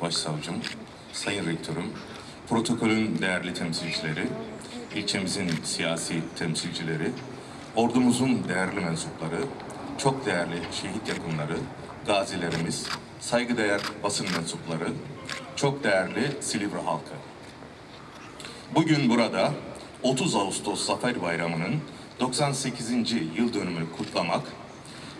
Başsavcım, Sayın Rektörüm, protokolün değerli temsilcileri, ilçemizin siyasi temsilcileri, ordumuzun değerli mensupları, çok değerli şehit yakınları, gazilerimiz, saygıdeğer basın mensupları, çok değerli Silivri halkı. Bugün burada 30 Ağustos Zafer Bayramı'nın 98. yıl dönümünü kutlamak,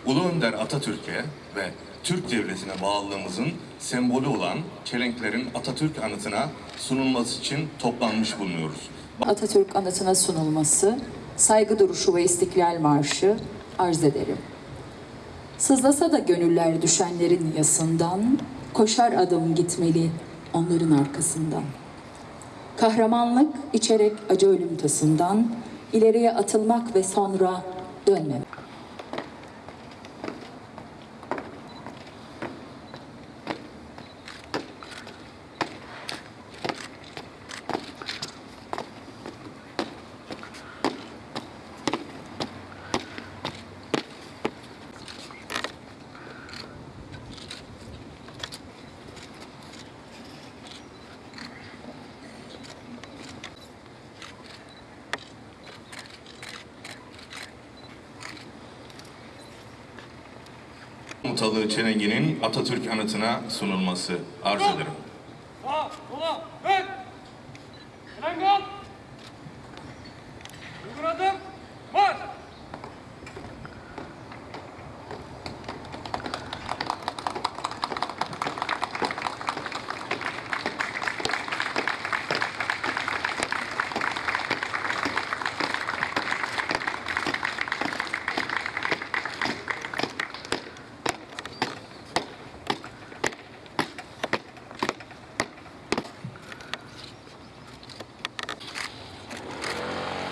Ulu Önder Atatürk'e ve Türk Devleti'ne bağlılığımızın sembolü olan çelenklerin Atatürk anıtına sunulması için toplanmış bulunuyoruz. Atatürk anıtına sunulması, saygı duruşu ve istiklal marşı arz ederim. Sızlasa da gönüller düşenlerin yasından, koşar adım gitmeli onların arkasından. Kahramanlık içerek acı ölüm tasından, ileriye atılmak ve sonra dönmemek. Mutalı çelenginin Atatürk anıtına sunulması arz ederim. Sağ, sola, ön. Fren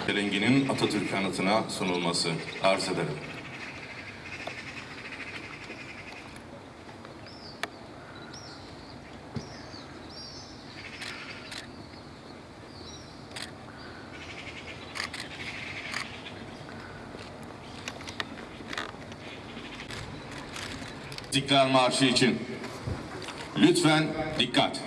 Çelenginin Atatürk anıtına sunulması arz ederim. İstiklal Marşı için lütfen dikkat.